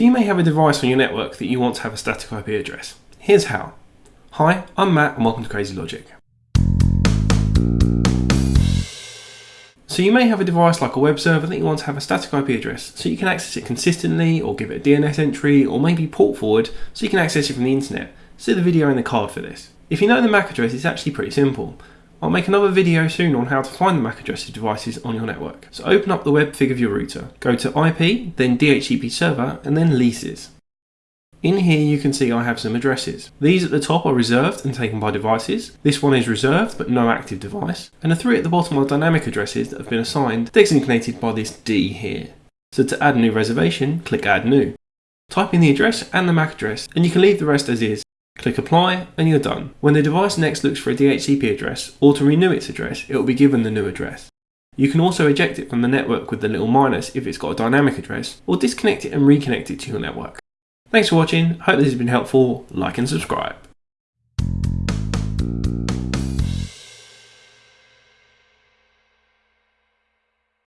So you may have a device on your network that you want to have a static IP address. Here's how. Hi, I'm Matt and welcome to Crazy Logic. So you may have a device like a web server that you want to have a static IP address so you can access it consistently or give it a DNS entry or maybe port forward so you can access it from the internet. See the video in the card for this. If you know the MAC address it's actually pretty simple. I'll make another video soon on how to find the MAC address of devices on your network. So open up the WebFig of your router, go to IP, then DHCP server and then leases. In here you can see I have some addresses. These at the top are reserved and taken by devices. This one is reserved but no active device. And the three at the bottom are dynamic addresses that have been assigned, designated by this D here. So to add a new reservation, click add new. Type in the address and the MAC address and you can leave the rest as is. Click apply and you're done. When the device next looks for a DHCP address or to renew its address, it will be given the new address. You can also eject it from the network with the little minus if it's got a dynamic address, or disconnect it and reconnect it to your network. Thanks for watching, hope this has been helpful, like and subscribe.